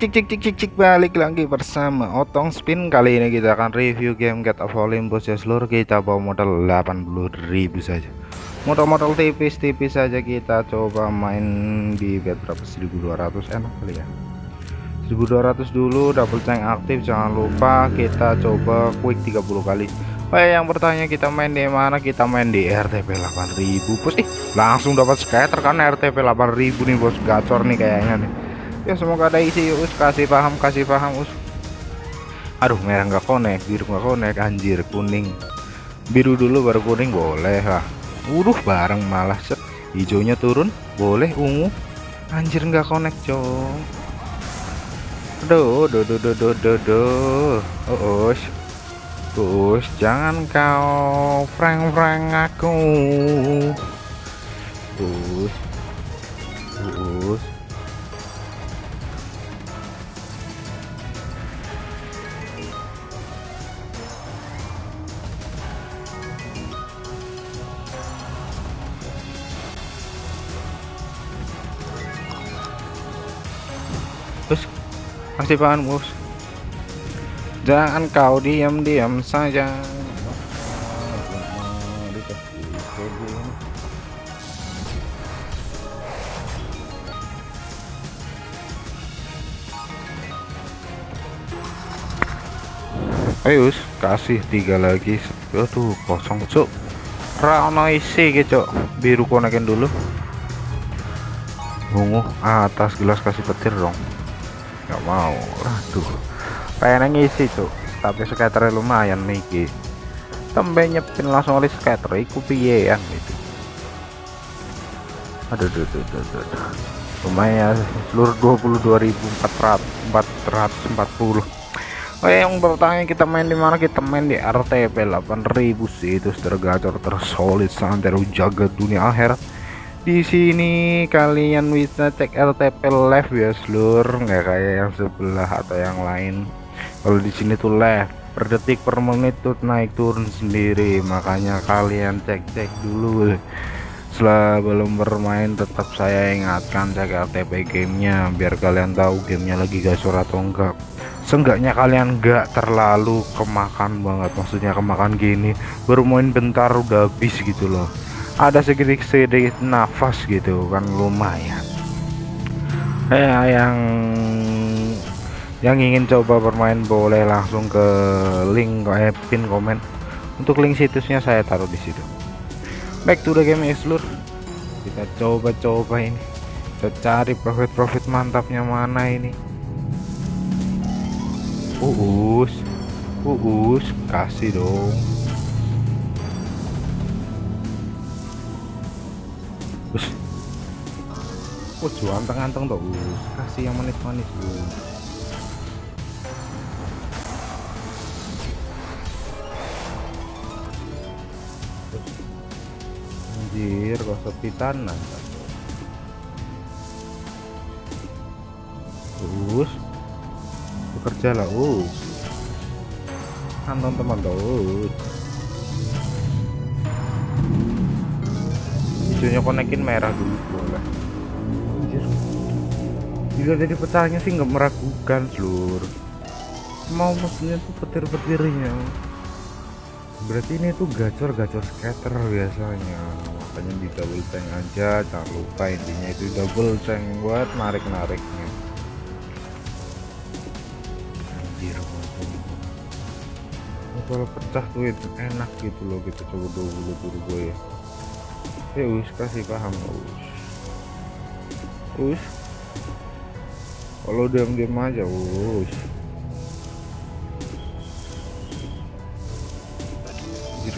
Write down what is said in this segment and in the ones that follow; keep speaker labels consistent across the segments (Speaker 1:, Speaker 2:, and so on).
Speaker 1: cik cik cik cik cik balik lagi bersama Otong Spin. Kali ini kita akan review game Get of Olympus. Ya seluruh kita bawa modal 80.000 saja. Modal-modal tipis-tipis saja kita coba main di bet berapa? 1200 enak kali ya. 1200 dulu double tank aktif. Jangan lupa kita coba quick 30 kali. Oh yang bertanya kita main di mana? Kita main di RTP 8000 bos. Ih langsung dapat scatter kan RTP 8000 nih bos. Gacor nih kayaknya nih ya semoga ada isi us kasih paham kasih paham us. Aduh merah nggak konek biru nggak konek anjir kuning. Biru dulu baru kuning boleh lah. Udah bareng malah set. Hijaunya turun boleh ungu. Anjir nggak konek cong aduh do do do do do do. Oh us. Us jangan kau prank prank aku. Us us kasih paham bos jangan kau diam-diam saja. Ayo kasih tiga lagi. Aduh kosong cuk. Rano isi gitu biru konekin dulu. Ungu atas gelas kasih petir dong nggak mau. Aduh. Pengen ngisi tuh tapi skater lumayan nih tembe nyepin langsung oleh skater iku piye yang gitu. Aduh aduh aduh aduh, aduh. lumayan seluruh 22.440 Oh yang bertanya kita main di mana? Kita main di RTP 8000 sih itu tergacor tersolid santai jaga dunia akhirat di sini kalian bisa cek RTP live ya seluruh nggak kayak yang sebelah atau yang lain. Kalau di sini tuh live per detik per menit tuh naik turun sendiri. Makanya kalian cek-cek dulu. Sebelum bermain tetap saya ingatkan cek RTP gamenya. Biar kalian tahu gamenya lagi gasor atau enggak. Seenggaknya kalian enggak terlalu kemakan banget. Maksudnya kemakan gini baru main bentar udah habis gitu loh ada sedikit sedikit nafas gitu kan lumayan. Eh yang yang ingin coba bermain boleh langsung ke link eh, pin komen. Untuk link situsnya saya taruh di situ. Back to the game explore kita coba-coba ini. Kita cari profit-profit mantapnya mana ini. Uus uus kasih dong us anteng-anteng tuh kasih yang manis-manis anjir sepi tanah us bekerja lah us kantong teman tuh hijaunya konekin merah dulu boleh jika jadi petanya sih nggak meragukan seluruh mau mesinnya tuh petir-petirnya. Berarti ini tuh gacor-gacor scatter biasanya. Makanya di double tank aja jangan lupa intinya itu double tank buat narik-nariknya. Anjir kalau pecah tuh itu enak gitu loh kita coba dulu turbo ya. Ya us kasih paham us us kalau diam-diam aja us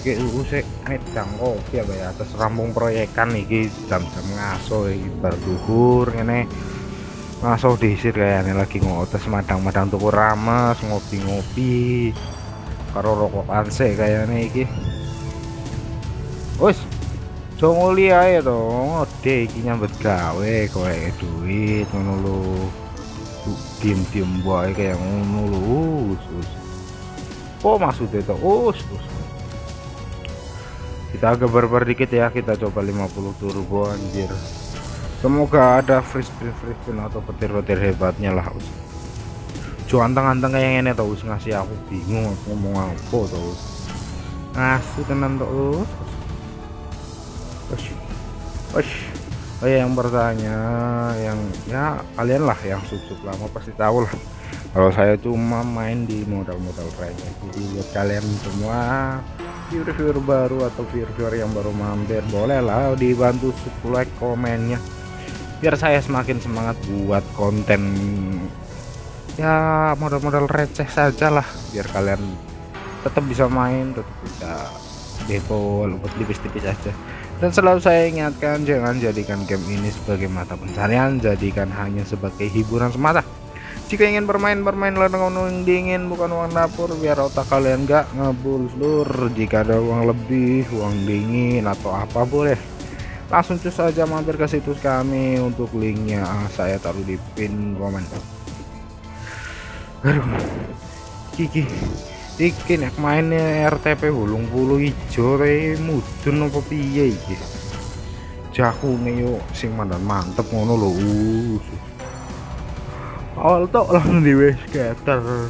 Speaker 1: kayak usik medang kopi apa ya atas rampung proyekan iki jam-jam ngaso iki berduhur ini ngaso diisir kayaknya lagi ngotes madang-madang tuku rames ngopi-ngopi. Karo rokok anse kayaknya iki. Wis jongoli ae to ode iki nyambet gawe kowe duit ngono diem-diem wae kayak ngono lho us oh maksudnya to us us kita agak barbar dikit ya kita coba 50 turbo anjir. Semoga ada free spin free spin atau petir-petir hebatnya lah us ojo anteng-anteng kayak ini tau ngasih aku bingung aku ngomong apa tau ngasih tenan tau Ush. Ush. Oh ya yang bertanya yang ya kalian lah yang sub-sub lama pasti tahu lah. Kalau saya cuma main di modal-modal kayaknya jadi buat kalian semua viewer-viewer baru atau viewer-viewer yang baru mampir boleh lah dibantu like komennya. Biar saya semakin semangat buat konten ya modal-modal receh saja lah. Biar kalian tetap bisa main tetap bisa depo buat tipis-tipis aja dan selalu saya ingatkan jangan jadikan game ini sebagai mata pencarian jadikan hanya sebagai hiburan semata. Jika ingin bermain bermainlah dengan uang dingin bukan uang dapur biar otak kalian gak ngebul seluruh jika ada uang lebih uang dingin atau apa boleh. Langsung cus saja mampir ke situs kami untuk linknya ah, saya taruh di pin komen. Aduh kiki iki nek mainnya RTP bulung bulu ijo re mudun apa piye iki? Jakune yo sing mandan mantep ngono lho awal tok langsung diwes skater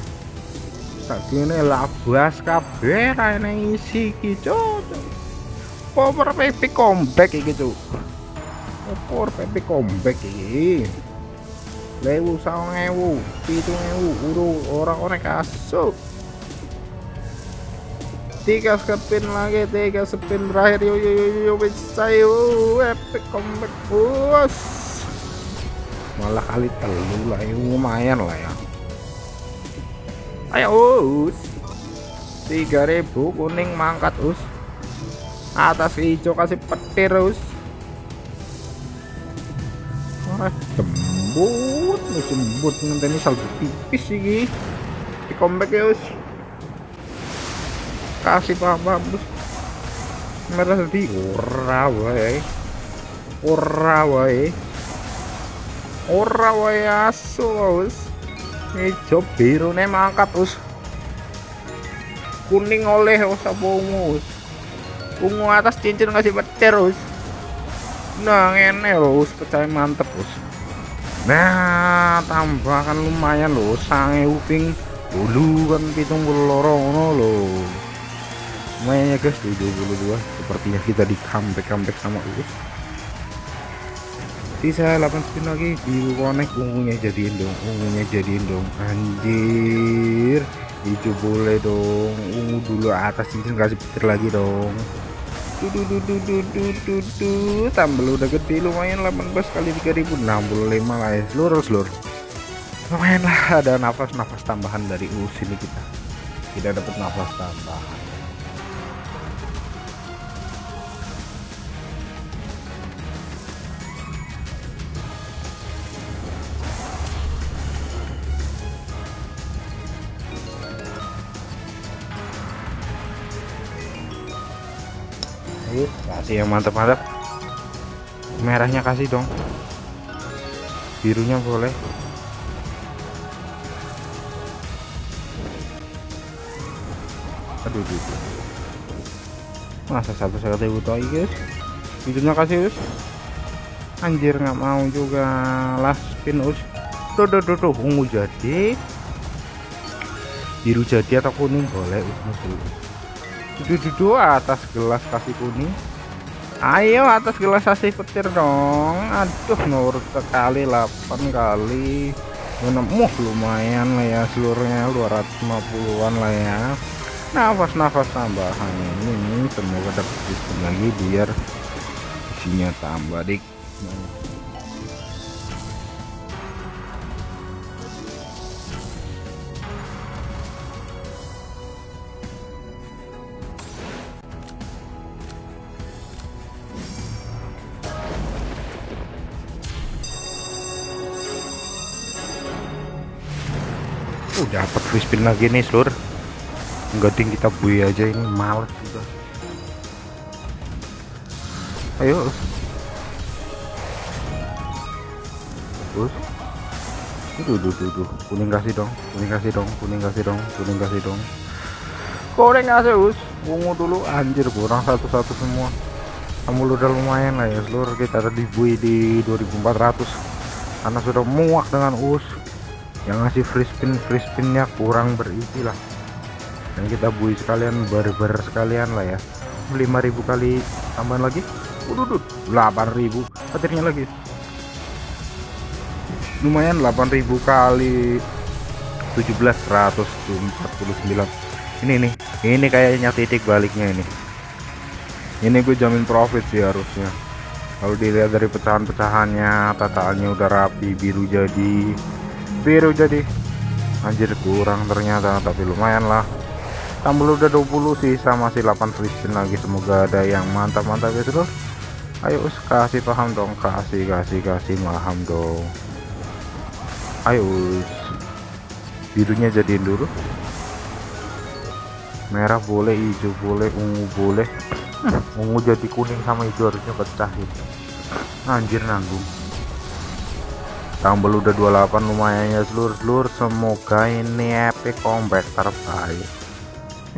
Speaker 1: sakjane labas kabeh ra isi iki cocok power PP comeback iki cuk? Power PP comeback iki? Lewu saung ewu pitung ewu uru orang orang kasuk tiga spin lagi tiga spin terakhir yo yo yo yo bisa yo epic comeback bos. Malah kali telu lah lumayan lah ya. Ayo us. 3000 kuning mangkat us. Atas hijau kasih petir terus Wah, jembut nih jembut nanti ini salju tipis sih di comeback ya us kasih paham bos merah tadi ora wae ora wae ora wae asu us hijau biru nih mangkat us kuning oleh usah bongus ungu atas cincin ngasih petir us nah ngene us percaya mantep us nah tambahkan lumayan loh sange uping dulu kan pitung puluh lorong loh lumayan ya guys 72 sepertinya kita di comeback comeback sama us sisa 8 spin lagi di connect ungunya jadiin dong ungunya jadiin dong. Anjir hijau boleh dong. Ungu dulu atas cincin kasih petir lagi dong. Tambah udah gede lumayan 18 kali 3065 lah ya seluruh seluruh lumayan lah ada nafas-nafas tambahan dari us ini kita tidak dapat nafas tambahan kasih yang mantap-mantap. Merahnya kasih dong. Birunya boleh. Aduh, aduh. Masa satu kata butuh guys. Birunya kasih us. Anjir nggak mau juga last spin us. Tuh, tuh, tuh, tuh, ungu jadi. Biru jadi atau kuning boleh us dulu duduk atas gelas kasih kuning ayo atas gelas kasih petir dong. Aduh nurut sekali 8 kali. Uh, lumayan lah ya seluruhnya 250an lah ya. Nafas-nafas tambahan ini semoga dapat lagi biar isinya tambah dik uh dapat free spin lagi nih seluruh enggak ding kita bui aja ini males juga. Ayo. Terus? Duh, duh, duh. kuning kasih dong kuning kasih dong kuning kasih dong kuning kasih dong. Kuning kasih us. Ungu dulu anjir kurang satu-satu semua. Kamu udah lumayan lah ya seluruh kita ada di bui di 2400 karena sudah muak dengan us yang ngasih free spin free spinnya kurang berisi lah. Dan kita bui sekalian barber sekalian lah ya. 5000 kali tambahan lagi. Udut 8000 petirnya lagi. Lumayan 8000 kali 17 149 ini nih ini kayaknya titik baliknya ini. Ini gue jamin profit sih harusnya. Kalau dilihat dari pecahan-pecahannya tataannya udah rapi biru jadi biru jadi anjir kurang ternyata tapi lumayan lah. Tambah udah 20 sisa masih 8 free spin lagi. Semoga ada yang mantap-mantap ya terus ayo us kasih paham dong. Kasih kasih kasih paham dong. Ayo us. Birunya jadiin dulu. Merah boleh hijau boleh ungu boleh. Ungu jadi kuning sama hijau harusnya pecah gitu. Anjir nanggung tambah udah 28 lumayan ya seluruh-seluruh semoga ini epic comeback terbaik.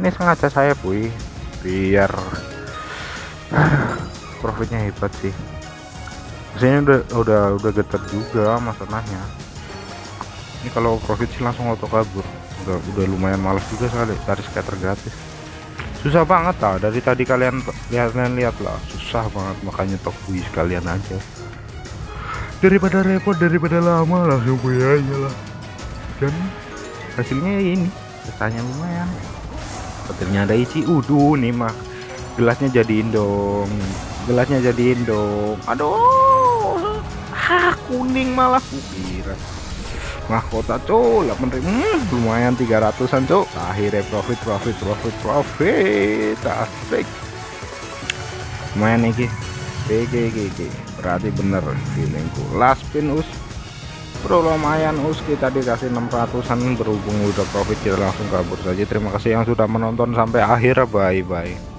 Speaker 1: Ini sengaja saya puy biar profitnya hebat sih. Biasanya udah udah udah getar juga masalahnya. Ini kalau profit sih langsung auto kabur. Udah udah lumayan males juga sekali cari scatter gratis. Susah banget lah. Dari tadi kalian lihat lihat lah. Susah banget makanya top bui sekalian aja daripada repot daripada lama langsung punya aja lah dan hasilnya ini petanya lumayan. Petirnya ada isi uduh nih mah gelasnya jadiin dong gelasnya jadiin dong. Aduh ah kuning malah kukira mahkota cok 8 ribu hmm, lumayan 300an cok akhirnya profit profit profit profit. Asik. Lumayan nih GG GG berarti bener feelingku last pin us. Bro lumayan us. Kita dikasih 600an berhubung udah profit kita langsung kabur saja. Terima kasih yang sudah menonton sampai akhir. Bye bye